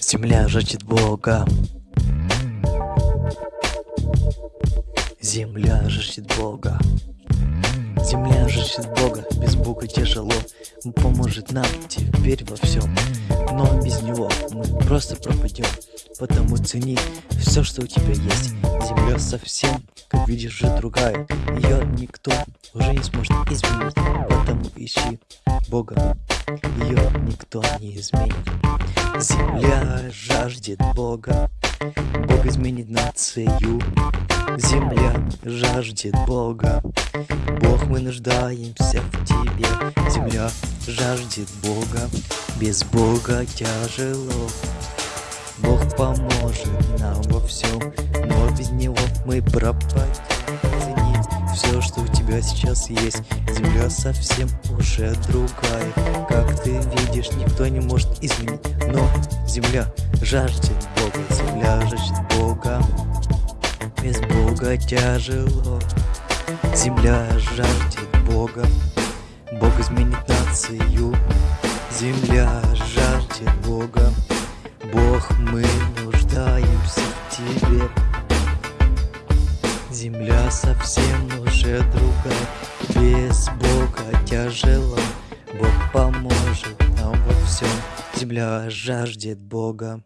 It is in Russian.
Земля жаждет Бога. Земля жаждет Бога. Земля жаждет Бога, без Бога тяжело. Он поможет нам теперь во всем. Но без Него мы просто пропадем. Потому цени все, что у тебя есть. Земля совсем, как видишь, же другая. Ее никто уже не сможет изменить. Потому ищи Бога Ее никто не изменит. Земля жаждет Бога. Бог изменит нацию. Земля жаждет Бога. Бог, мы нуждаемся в Тебе. Земля жаждет Бога. Без Бога тяжело. Бог поможет нам во всем Но без Него мы пропадем. Цени все, что у тебя сейчас есть. Земля совсем уже другая. Как ты видишь, никто не может изменить. Но земля жаждет Бога Земля жаждет Бога. Без Бога тяжело. Земля жаждет Бога. Бог изменит нацию. Земля жаждет Бога. Бог, мы уже другая Без Бога тяжело Бог поможет нам во всем. Земля жаждет Бога